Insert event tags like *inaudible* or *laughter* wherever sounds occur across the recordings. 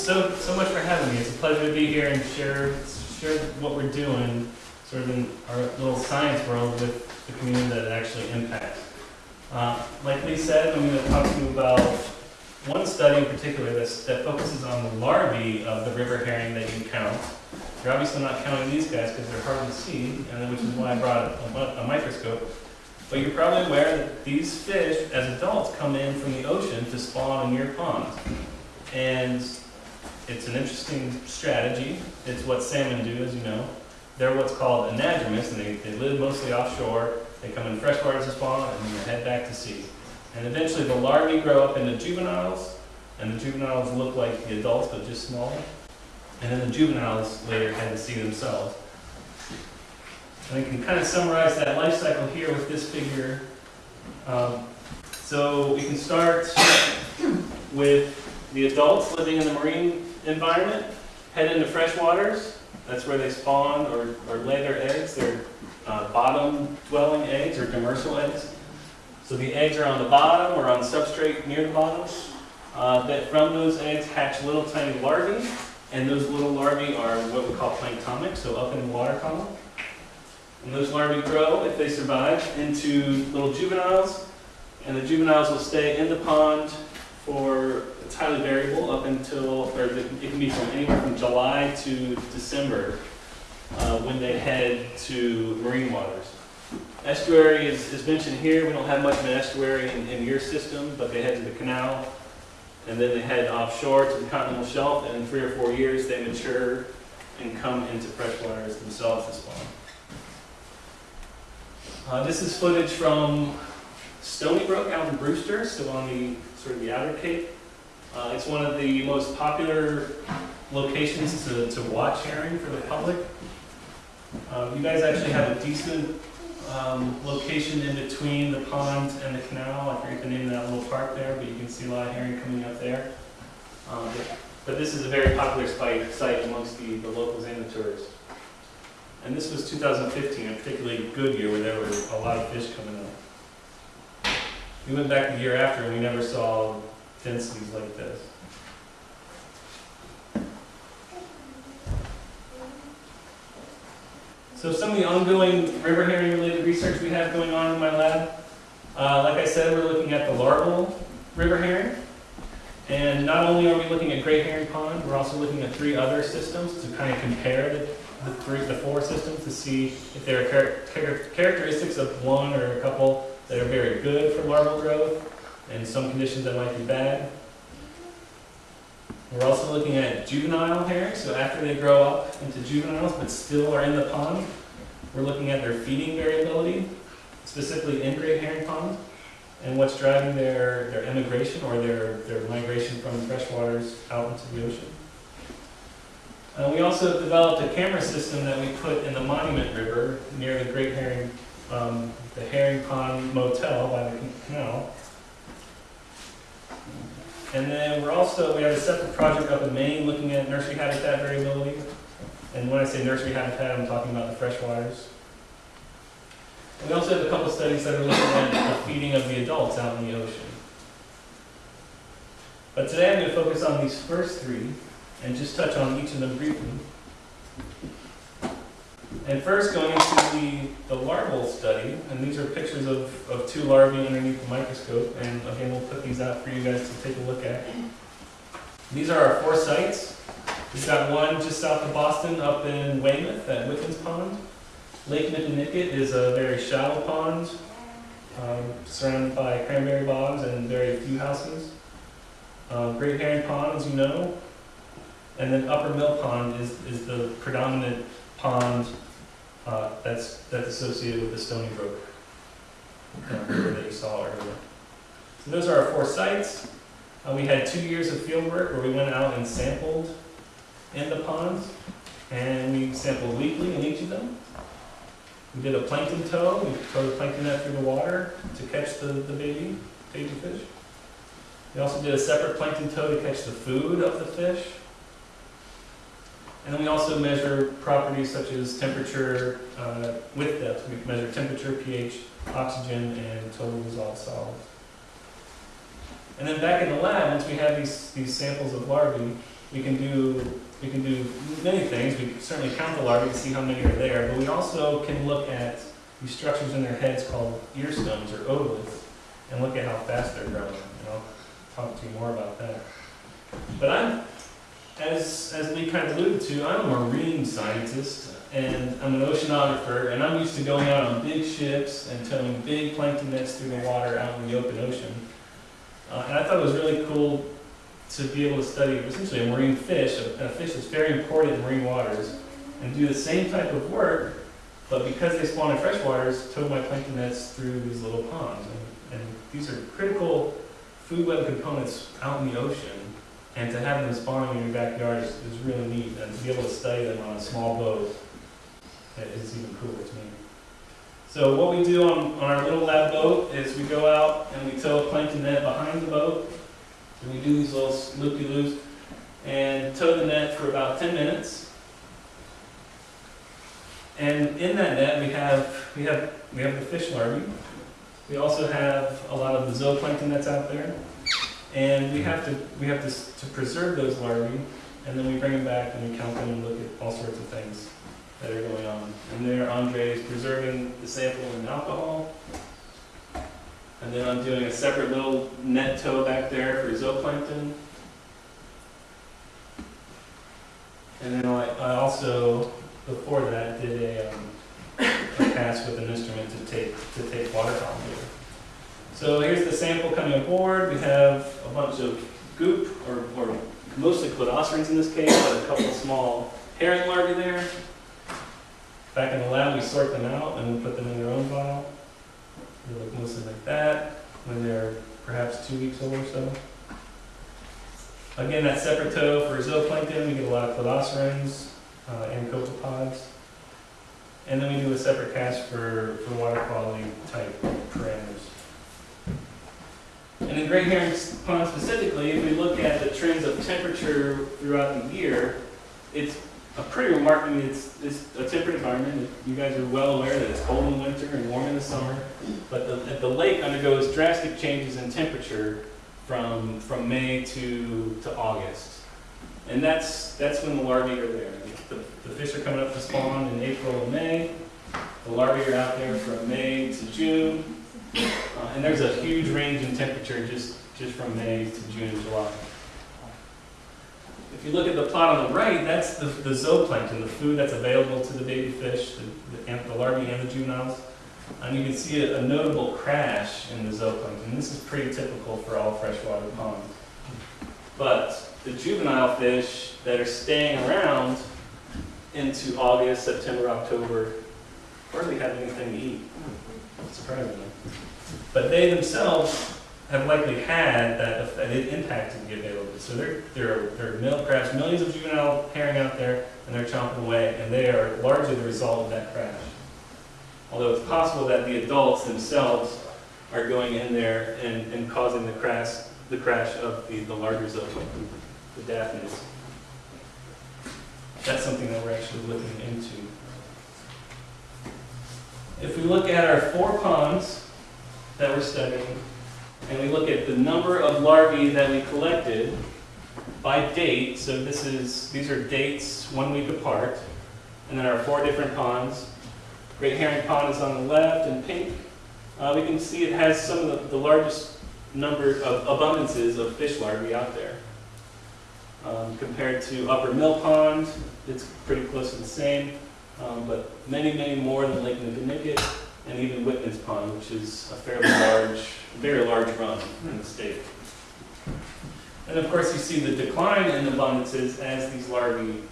so, so much for having me. It's a pleasure to be here and share, share what we're doing sort of in our little science world with the community that it actually impacts. Uh, like Lee said, I'm going to talk to you about one study in particular that's, that focuses on the larvae of the river herring that you count. You're obviously not counting these guys because they're hard to see, and which is why I brought a, a microscope. But you're probably aware that these fish, as adults, come in from the ocean to spawn in your ponds. And it's an interesting strategy. It's what salmon do, as you know. They're what's called anadromous, and they, they live mostly offshore. They come in freshwater to spawn, and then they head back to sea. And eventually the larvae grow up into juveniles, and the juveniles look like the adults, but just smaller. And then the juveniles later head to sea themselves. And I can kind of summarize that life cycle here with this figure. Um, so we can start *coughs* with the adults living in the marine environment, head into freshwaters. That's where they spawn or, or lay their eggs. They're uh, bottom-dwelling eggs or demersal eggs. So the eggs are on the bottom or on substrate near the bottom. Uh, that from those eggs hatch little tiny larvae, and those little larvae are what we call planktonic, so up in the water column. And those larvae grow, if they survive, into little juveniles, and the juveniles will stay in the pond for, it's highly variable, up until, or it can be from anywhere from July to December uh, when they head to marine waters. Estuary is, is mentioned here. We don't have much of an estuary in, in your system, but they head to the canal, and then they head offshore to the continental shelf, and in three or four years they mature and come into freshwaters themselves to spawn. Uh, this is footage from Stony Brook out in Brewster, still on the sort of the outer cape. Uh, it's one of the most popular locations to, to watch herring for the public. Uh, you guys actually have a decent um, location in between the pond and the canal. I forget the name of that little park there, but you can see a lot of herring coming up there. Um, but, but, this is a very popular site, site amongst the, the locals and the tourists. And this was 2015, a particularly good year where there were a lot of fish coming up. We went back the year after and we never saw densities like this. So some of the ongoing river herring related research we have going on in my lab, uh, like I said, we're looking at the larval river herring. And not only are we looking at Great Herring Pond, we're also looking at three other systems to kind of compare the, the three, the four systems to see if there are char characteristics of one or a couple that are very good for larval growth and some conditions that might be bad. We're also looking at juvenile herring, so after they grow up into juveniles but still are in the pond, we're looking at their feeding variability, specifically in great herring pond, and what's driving their, their emigration or their, their migration from freshwaters out into the ocean. Uh, we also developed a camera system that we put in the Monument River near the Great Herring, um, the Herring Pond Motel by the canal. And then we're also, we have a separate project up in Maine looking at nursery habitat variability. And when I say nursery habitat, I'm talking about the freshwaters. We also have a couple studies that are looking at the feeding of the adults out in the ocean. But today I'm going to focus on these first three and just touch on each of them briefly. And first going into the, the larval study, and these are pictures of, of two larvae underneath the microscope, and again we'll put these out for you guys to take a look at. These are our four sites. We've got one just south of Boston up in Weymouth at Whitman's Pond. Lake Nippenicket is a very shallow pond um, surrounded by cranberry bogs and very few houses. Uh, Great Herring Pond, as you know, and then Upper Mill Pond is, is the predominant pond uh, that's, that's associated with the Stony Brook that you saw earlier. So those are our four sites. Uh, we had two years of field work where we went out and sampled in the ponds, and we sampled weekly in each of them. We did a plankton tow. We towed plankton net through the water to catch the, the baby, baby fish. We also did a separate plankton tow to catch the food of the fish. And then we also measure properties such as temperature uh, with depth. We measure temperature, pH, oxygen, and total dissolved solids. And then back in the lab, once we have these, these samples of larvae, we can do, we can do many things. We certainly count the larvae to see how many are there, but we also can look at these structures in their heads called ear stones or otoliths and look at how fast they're growing. And I'll talk to you more about that. But I'm, as, as Lee kind of alluded to, I'm a marine scientist and I'm an oceanographer and I'm used to going out on big ships and towing big plankton nets through the water out in the open ocean. Uh, and I thought it was really cool to be able to study essentially a marine fish, a, a fish that's very important in marine waters, and do the same type of work, but because they spawn in fresh waters, tow my plankton nets through these little ponds. And, and these are critical food web components out in the ocean, and to have them spawning in your backyard is, is really neat, and to be able to study them on a small boat is even cooler to me. So what we do on, on our little lab boat is we go out and we tow a plankton net behind the boat, and we do these little loopy-loops, and tow the net for about ten minutes. And in that net, we have, we have, we have the fish larvae. We also have a lot of the zooplankton that's out there. And we have to, we have to, to preserve those larvae, and then we bring them back and we count them and look at all sorts of things that are going on. And there, Andre is preserving the sample in alcohol. And then I'm doing a separate little net tow back there for zooplankton. And then I, I also, before that, did a, um, a pass with an instrument to take, to take water column. So here's the sample coming aboard. We have a bunch of goop, or, or mostly cladocerans in this case, but a couple small herring larvae there. Back in the lab, we sort them out and we put them in their own vial. They look mostly like that when they're perhaps two weeks old or so. Again, that separate tow for zooplankton, we get a lot of cladocerans uh, and copepods. And then we do a separate cast for, for water quality type parameters. And in Great Herring Pond specifically, if we look at the trends of temperature throughout the year, it's a pretty remarkable, it's, it's a temperate environment. You guys are well aware that it's cold in winter and warm in the summer. But the, the lake undergoes drastic changes in temperature from, from May to, to August. And that's, that's when the larvae are there. The, the fish are coming up to spawn in April and May. The larvae are out there from May to June. Uh, and there's a huge range in temperature just, just from May to June and July. If you look at the plot on the right, that's the, the zooplankton, the food that's available to the baby fish, the, the, the larvae and the juveniles. And you can see a, a notable crash in the zooplankton. This is pretty typical for all freshwater ponds. But the juvenile fish that are staying around into August, September, October, hardly have anything to eat, surprisingly. But they themselves have likely had that, that it impacted the availability. So there, there are, there are mil, perhaps millions of juvenile herring out there, and they're chomping away, and they are largely the result of that crash. Although it's possible that the adults themselves are going in there and, and causing the crash, the crash of the, the larger zooplankton, the daphnes. That's something that we're actually looking into. If we look at our four ponds that we're studying, and we look at the number of larvae that we collected by date, so this is, these are dates one week apart, and then our four different ponds. Great Herring Pond is on the left in pink. Uh, we can see it has some of the, the largest number of abundances of fish larvae out there. Um, compared to Upper Mill Pond, it's pretty close to the same, um, but many, many more than Lake Nippenicket and even Whitman's Pond, which is a fairly large, very large run in the state. And of course, you see the decline in abundances as these larvae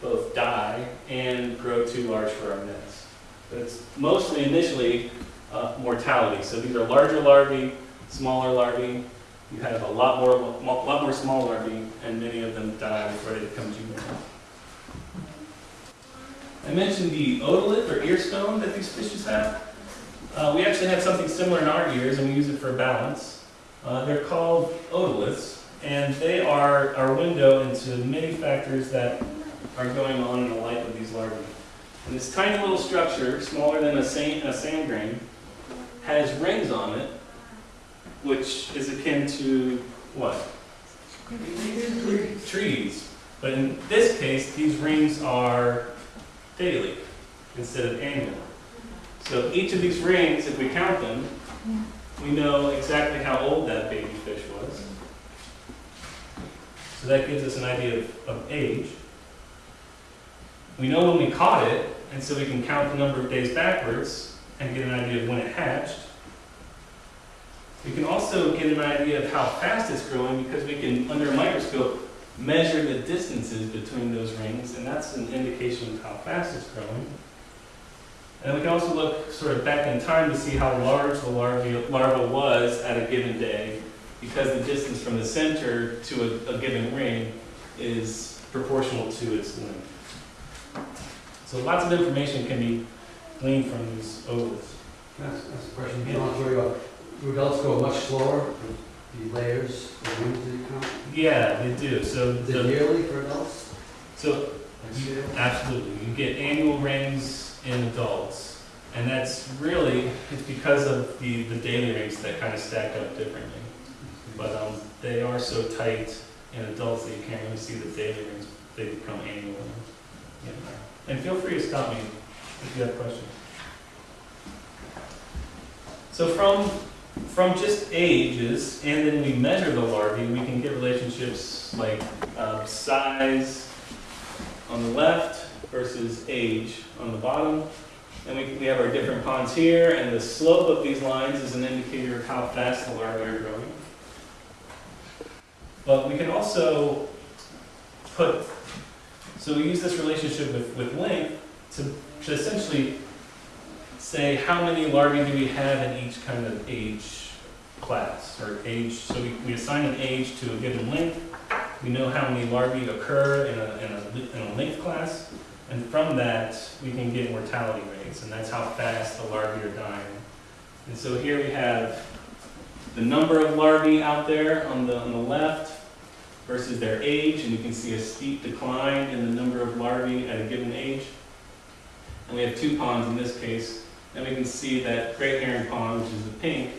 both die and grow too large for our nets. But it's mostly initially uh, mortality. So these are larger larvae, smaller larvae. You have a lot more, lot more small larvae, and many of them die before they become juvenile. I mentioned the otolith or ear stone that these fishes have. Uh, we actually have something similar in our ears, and we use it for balance. Uh, they're called otoliths, and they are our window into many factors that are going on in the life of these larvae. And this tiny little structure, smaller than a sand, a sand grain, has rings on it, which is akin to what? Trees. But in this case, these rings are daily instead of annual. So each of these rings, if we count them, we know exactly how old that baby fish was. So that gives us an idea of, of age. We know when we caught it, and so we can count the number of days backwards and get an idea of when it hatched. We can also get an idea of how fast it's growing because we can, under a microscope, measure the distances between those rings, and that's an indication of how fast it's growing. And we can also look sort of back in time to see how large the larva, larva was at a given day, because the distance from the center to a, a given ring is proportional to its length. So lots of information can be gleaned from these ovals. That's, that's question. Do adults go much slower, the layers of wings that count? Yeah, they do. So Is the, yearly for adults? so? Absolutely. You get annual rings in adults. And that's really, it's because of the, the daily rings that kind of stack up differently. But um, they are so tight in adults that you can't really see the daily rings. They become annual rings. Yeah. And feel free to stop me if you have questions. So from, from just ages, and then we measure the larvae, we can get relationships like uh, size, on the left versus age on the bottom. And we, we have our different ponds here, and the slope of these lines is an indicator of how fast the larvae are growing. But we can also put, so we use this relationship with, with length to, to essentially say how many larvae do we have in each kind of age class, or age, so we, we assign an age to a given length, we know how many larvae occur in a, in a, in a length class, and from that, we can get mortality rates, and that's how fast the larvae are dying. And so here we have the number of larvae out there on the, on the left versus their age, and you can see a steep decline in the number of larvae at a given age. And we have two ponds in this case, and we can see that Great Herring Pond, which is the pink,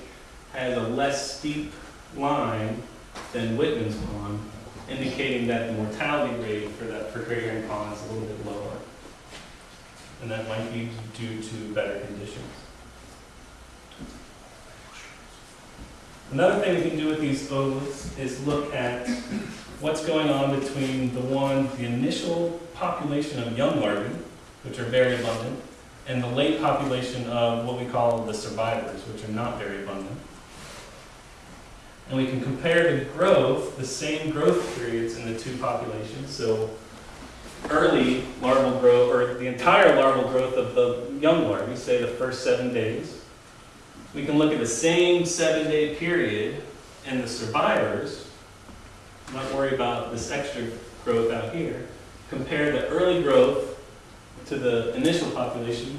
has a less steep line than Whitman's Pond, indicating that the mortality rate for that, for great herring pond is a little bit lower. And that might be due to better conditions. Another thing we can do with these ovoids is look at what's going on between the one, the initial population of young larvae, which are very abundant, and the late population of what we call the survivors, which are not very abundant. And we can compare the growth, the same growth periods in the two populations. So early larval growth, or the entire larval growth of the young larvae, say the first seven days. We can look at the same seven-day period in the survivors, not worry about this extra growth out here. Compare the early growth to the initial population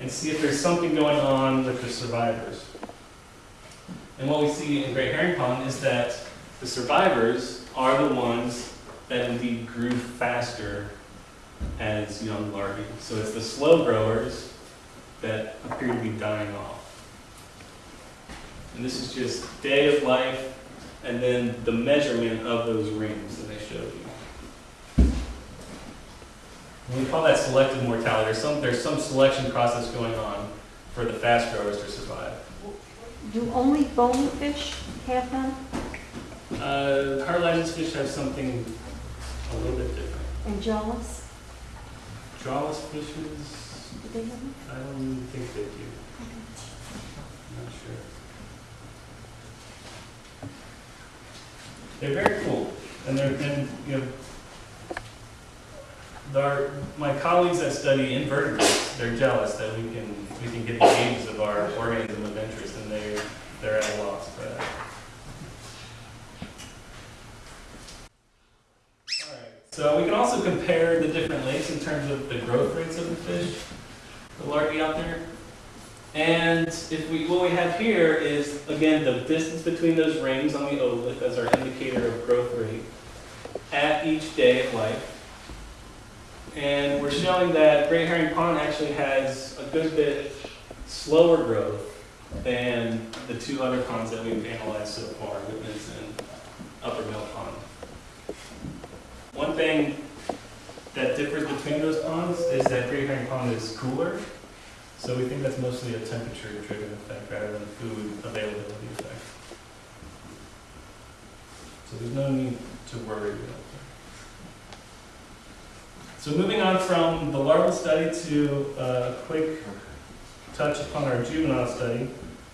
and see if there's something going on with the survivors. And what we see in Great Herring Pond is that the survivors are the ones that indeed grew faster as young larvae. So it's the slow growers that appear to be dying off. And this is just day of life and then the measurement of those rings that I showed you. We call that selective mortality. There's some, there's some selection process going on for the fast growers to survive. Do only bony fish have them Uh, fish have something a little bit different. and jawless? Jawless fishes, Do they have them? I don't think they do. I'm not sure. They're very cool, and they're, and, you know, our, my colleagues that study invertebrates, they're jealous that we can, we can get the ages of our organism of interest, and they, they're at a loss for that. So we can also compare the different lakes in terms of the growth rates of the fish, the larvae out there. And if we, what we have here is, again, the distance between those rings on the otolith as our indicator of growth rate at each day of life. And we're showing that Great Herring Pond actually has a good bit slower growth than the two other ponds that we've analyzed so far, Whitman's and Upper Mill Pond. One thing that differs between those ponds is that Great Herring Pond is cooler. So we think that's mostly a temperature driven effect rather than food availability effect. So there's no need to worry about. So moving on from the larval study to a quick touch upon our juvenile study.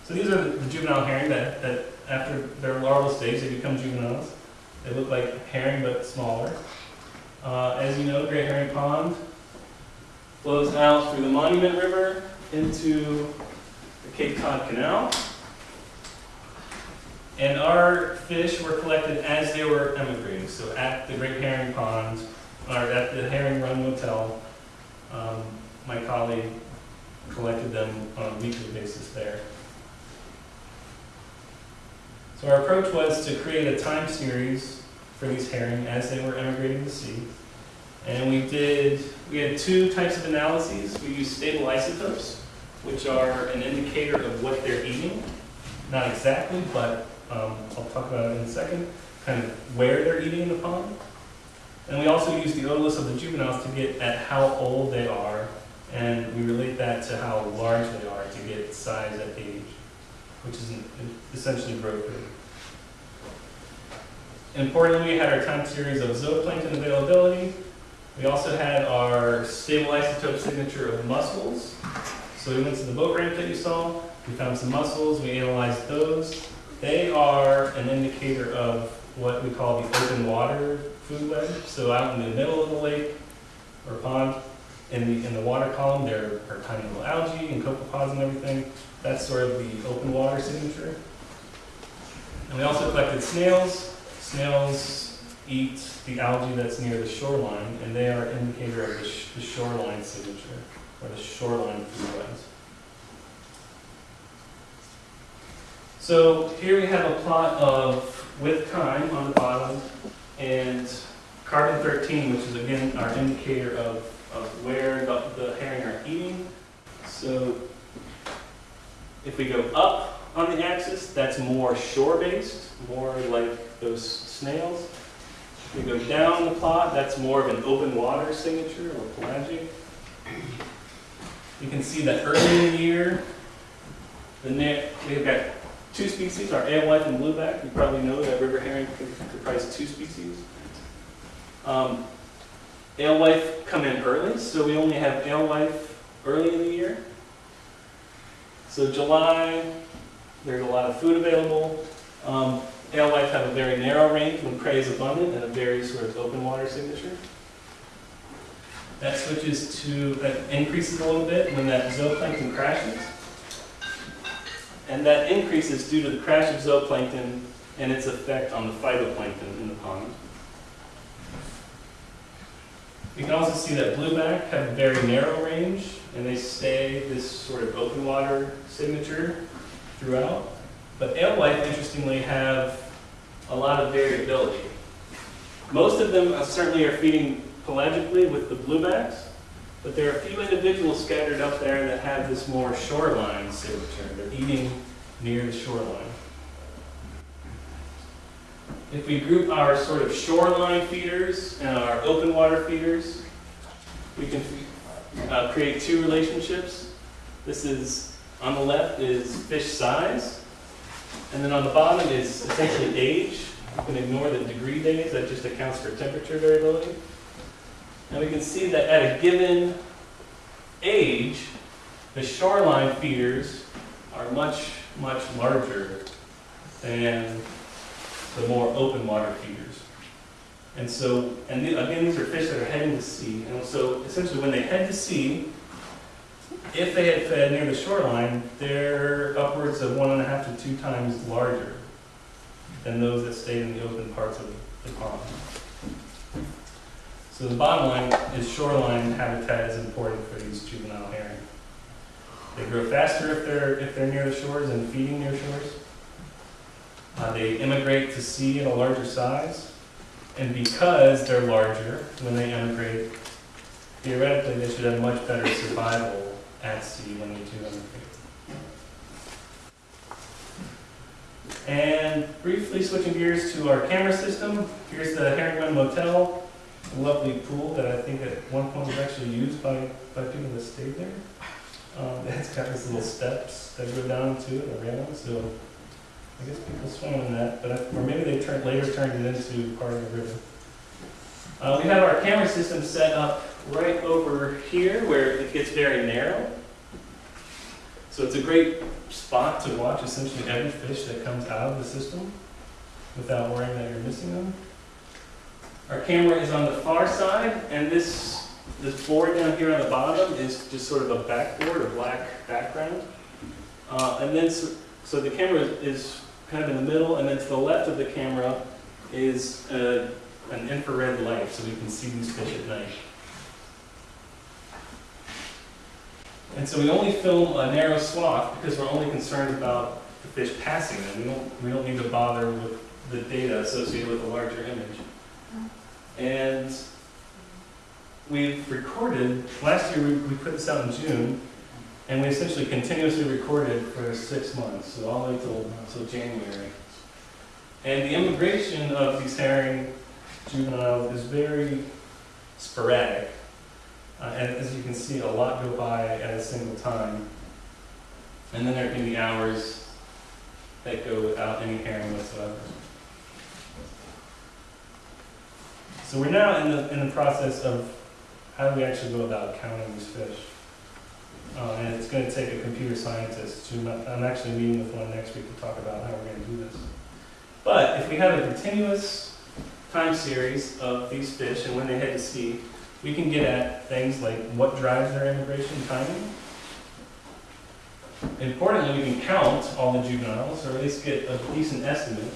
So these are the juvenile herring that, that after their larval stage, they become juveniles. They look like herring but smaller. Uh, as you know, Great Herring Pond flows out through the Monument River into the Cape Cod Canal. And our fish were collected as they were emigrating. So at the Great Herring Pond, or at the Herring Run Motel, um, my colleague collected them on a weekly basis there. So our approach was to create a time series for these herring as they were emigrating to sea. And we did, we had two types of analyses. We used stable isotopes, which are an indicator of what they're eating. Not exactly, but um, I'll talk about it in a second, kind of where they're eating in the pond. And we also use the otoliths of the juveniles to get at how old they are, and we relate that to how large they are to get size at age, which is essentially growth rate. Importantly, we had our time series of zooplankton availability. We also had our stable isotope signature of mussels. So we went to the boat ramp that you saw, we found some mussels, we analyzed those. They are an indicator of what we call the open water food web. So out in the middle of the lake or pond, in the, in the water column, there are tiny little algae and copepods and everything. That's sort of the open water signature. And we also collected snails. Snails eat the algae that's near the shoreline, and they are an indicator of the, sh- the shoreline signature, or the shoreline food webs. So here we have a plot of with time on the bottom and carbon 13, which is again our indicator of, of where the, the herring are eating. So if we go up on the axis, that's more shore-based, more like those snails. If we go down the plot, that's more of an open water signature or pelagic. You can see that early in the year, the net, we've got two species, our alewife and blueback. You probably know that river herring comprise two species. Um, alewife come in early, so we only have alewife early in the year. So July, there's a lot of food available. Um, alewife have a very narrow range when prey is abundant and a very sort of open water signature. That switches to, that increases a little bit when that zooplankton crashes. And that increase is due to the crash of zooplankton and its effect on the phytoplankton in the pond. You can also see that blueback have a very narrow range, and they stay this sort of open water signature throughout. But alewife, interestingly, have a lot of variability. Most of them uh, certainly are feeding pelagically with the bluebacks, but there are a few individuals scattered up there that have this more shoreline signature. Eating near the shoreline. If we group our sort of shoreline feeders and our open water feeders, we can uh, create two relationships. This is, on the left is fish size, and then on the bottom is essentially age. You can ignore the degree days, that just accounts for temperature variability. And we can see that at a given age, the shoreline feeders are much, much larger than the more open water feeders. And so, and the- again, these are fish that are heading to sea. And so essentially when they head to sea, if they had fed near the shoreline, they're upwards of one and a half to two times larger than those that stayed in the open parts of the pond. So the bottom line is shoreline habitat is important for these juvenile herring. They grow faster if they're, if they're near the shores and feeding near shores. Uh, they immigrate to sea at a larger size. And because they're larger when they immigrate, theoretically, they should have much better survival at sea when they do immigrate. And briefly switching gears to our camera system, here's the Herring Run Motel. lovely pool that I think at one point was actually used by, by people that stayed there. Um, it's got these little steps that go down to it, railing, so I guess people swim in that, but, I- or maybe they turned, later turned it into part of the river. Uh, we have our camera system set up right over here where it gets very narrow. So it's a great spot to watch essentially every fish that comes out of the system without worrying that you're missing them. Our camera is on the far side, and this, this board down here on the bottom is just sort of a backboard, a black background. Uh, and then, so, so the camera is kind of in the middle, and then to the left of the camera is uh, an infrared light, so we can see these fish at night. And so we only film a narrow swath because we're only concerned about the fish passing them. We don't, we don't need to bother with the data associated with a larger image. And we've recorded, last year we, we put this out in June, and we essentially continuously recorded for six months, so all the way till January. And the immigration of these herring juveniles is very sporadic. Uh, and as you can see, a lot go by at a single time. And then there can be hours that go without any herring whatsoever. So we're now in the, in the process of how do we actually go about counting these fish? Uh, and it's going to take a computer scientist to, I'm actually meeting with one next week to talk about how we're going to do this. But if we have a continuous time series of these fish and when they head to sea, we can get at things like what drives their immigration timing. Importantly, we can count all the juveniles, or at least get a decent estimate.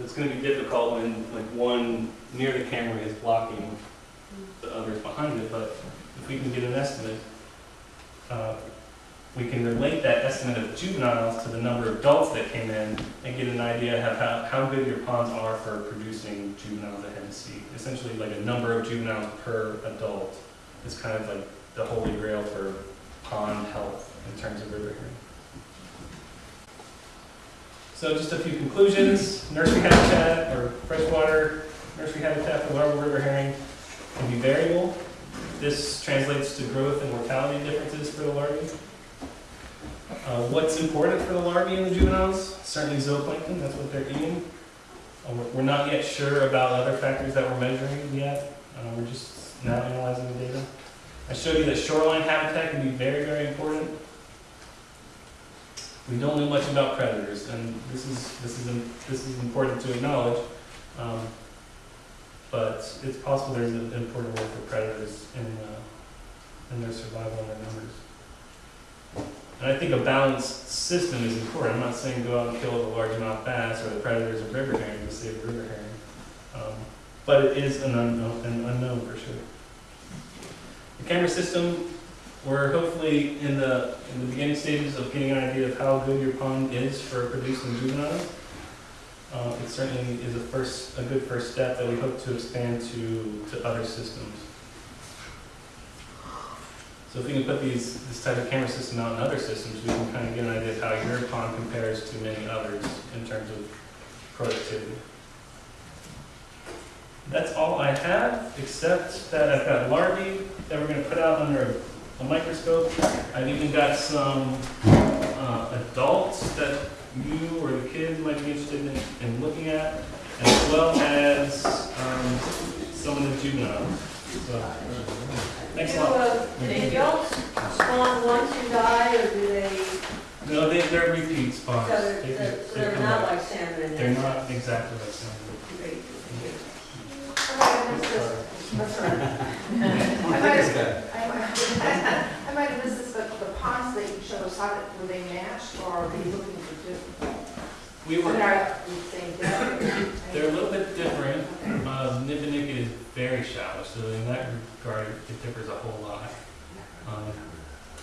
It's going to be difficult when like one near the camera is blocking the others behind it, but if we can get an estimate, uh, we can relate that estimate of juveniles to the number of adults that came in and get an idea of how, how good your ponds are for producing juveniles that sea. Essentially, like a number of juveniles per adult is kind of like the holy grail for pond health in terms of river herring. So just a few conclusions. Nursery habitat or freshwater nursery habitat for larval river herring can be variable. This translates to growth and mortality differences for the larvae. Uh, what's important for the larvae and the juveniles? Certainly zooplankton, that's what they're eating. Uh, we're, not yet sure about other factors that we're measuring yet. Uh, we're just now analyzing the data. I showed you that shoreline habitat can be very, very important. We don't know much about predators, and this is, this is, this is important to acknowledge. Um, but it's possible there's an important role for predators in, uh, in their survival and their numbers. And I think a balanced system is important. I'm not saying go out and kill the largemouth bass or the predators of river herring to save river herring. Um, but it is an unknown, an unknown for sure. The camera system, we're hopefully in the, in the beginning stages of getting an idea of how good your pond is for producing juveniles. Uh, it certainly is a first, a good first step that we hope to expand to, to other systems. So if we can put these, this type of camera system out in other systems, we can kind of get an idea of how your pond compares to many others in terms of productivity. That's all I have, except that I've got larvae that we're gonna put out under a microscope. I've even got some, uh, adults that you or the kids might be interested in, in looking at, as well as, um, some of the juveniles. So, thanks a lot. Do the adults spawn once and die, or do they, No, they, they're repeat so spawns. they're, They- they're- they so they're not back. like salmon and They're that? not exactly like salmon. Great. *laughs* *laughs* I might have missed this. That's all right. I might have, I I might have missed this, but the ponds that you showed us, how were they matched or are they looking for different? We were, they saying different? they're a little bit different. Uh, is very shallow, so in that regard, it differs a whole lot. Um,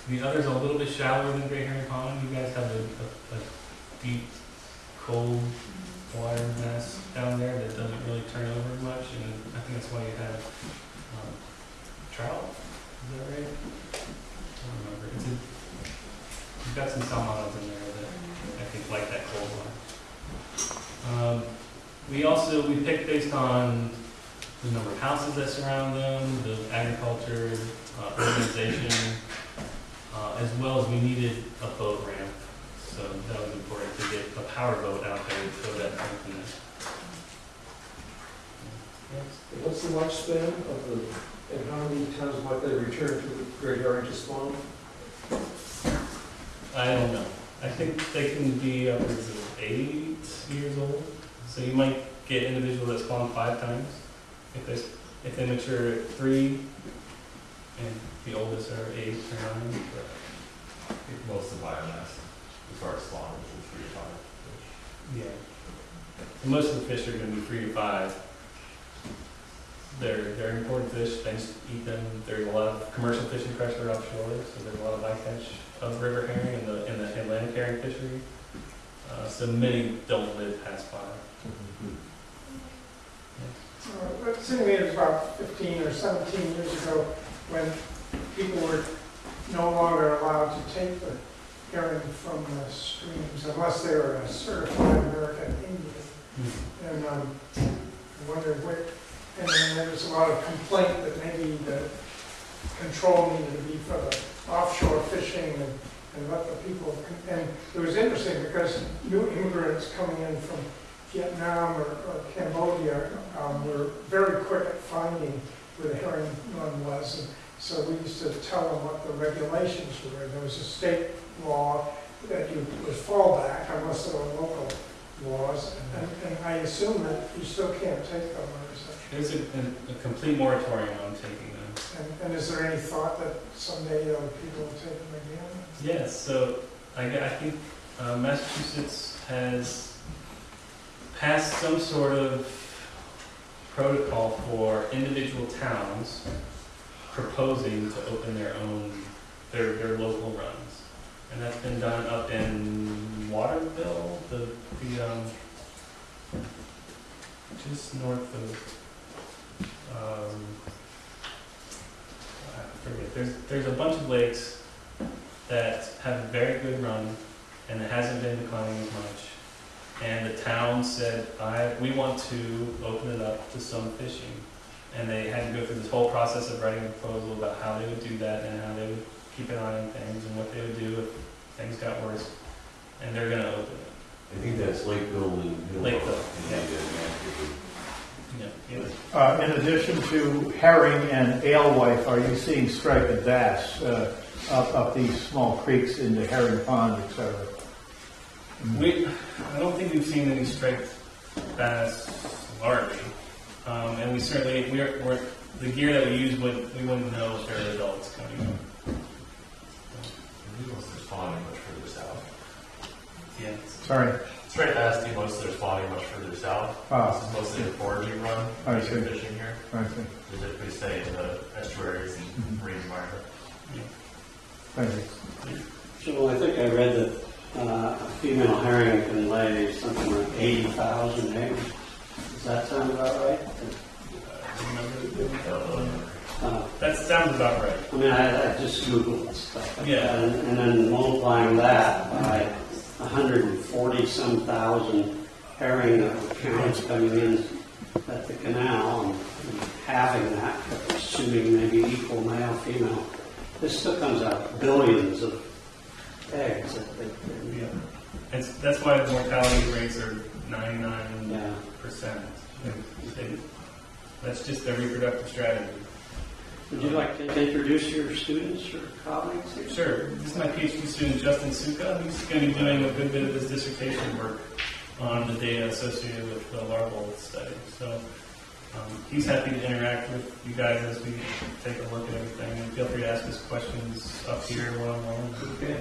The other's a little bit shallower than Great Herring Pond. You guys have a, a, a deep, cold water mass down there that doesn't really turn over much, and I think that's why you have, um, trout, is that right? I don't remember. It's a, you've got some salmonids in there that I think like that cold water. Um, we also, we picked based on the number of houses that surround them, the agriculture, uh, urbanization, uh, as well as we needed a boat ramp. So that was important to get a power boat out there to throw that ramp in there. Yeah. What's the lifespan of the, and how many times might they return to the Great Harrington spawn? I don't know. I think they can be upwards of eight years old. So you might get individuals that spawn five times if they if they mature at three, and the oldest are eight or nine. But Most of the biomass, as far as spawners, is three to five. Yeah. And most of the fish are going to be three to five. They're they're important fish. Things eat them. There's a lot of commercial fishing pressure offshore, so there's a lot of bycatch of river herring in the in the Atlantic herring fishery. Uh, so many don't live past five. It seemed to me it was about 15 or 17 years ago when people were no longer allowed to take the herring from the streams unless they were a certified American Indian. And um, I wondered what, and then there was a lot of complaint that maybe the control needed to be for the offshore fishing and, and let the people, and it was interesting because new immigrants coming in from Vietnam or, or Cambodia um, were very quick at finding where the herring run was. And so we used to tell them what the regulations were. There was a state law that you would fall back unless there were local laws. And, and I assume that you still can't take them, or is that? There's a, a, a complete moratorium on taking them. And, and is there any thought that someday other people will take them again? Yes, so I, I think uh, Massachusetts has passed some sort of protocol for individual towns proposing to open their own, their, their local runs. And that's been done up in Waterville, the, the, um, just north of, um, forget, there's, there's a bunch of lakes that have a very good run and it hasn't been declining as much. And the town said, I, we want to open it up to some fishing. And they had to go through this whole process of writing a proposal about how they would do that and how they would keep an eye on things and what they would do if things got worse. And they're gonna open it. I think that's Lakeville and. Lakeville, yeah. yeah. Yeah, yeah. Uh, In addition to herring and alewife, are you seeing striped bass uh, up, up these small creeks into herring pond, et cetera? We, I don't think we've seen any striped bass larvae. Um, and we certainly, we're, we're, the gear that we use would, we wouldn't know if they're adults coming up. These ones are spawning much further south. Yeah. Sorry. Straight bass team, most of their spawning much further south. Ah. This is mostly a foraging run. I when see. Fishing here. I see. They typically stay in the estuaries and marine environment. Thank you. So I think I read that uh, a female herring can lay something like 80,000 eggs. Does that sound about right? Uh, That sounds about right. I mean, I I just Googled stuff like Yeah. that, and and then multiplying that by 140-some thousand herring that were counted coming in at the canal, and and halving that, but assuming maybe equal male, female, this still comes out billions of eggs that they, they- Yeah. It's, that's why the mortality rates are ninety-nine yeah. percent. That's just their reproductive strategy. Would you like to introduce your students or colleagues here? Sure. This is my PhD student, Justin Suka. He's going to be doing a good bit of his dissertation work on the data associated with the larval study. So um, he's happy to interact with you guys as we take a look at everything. And feel free to ask us questions up here one-on-one. Okay.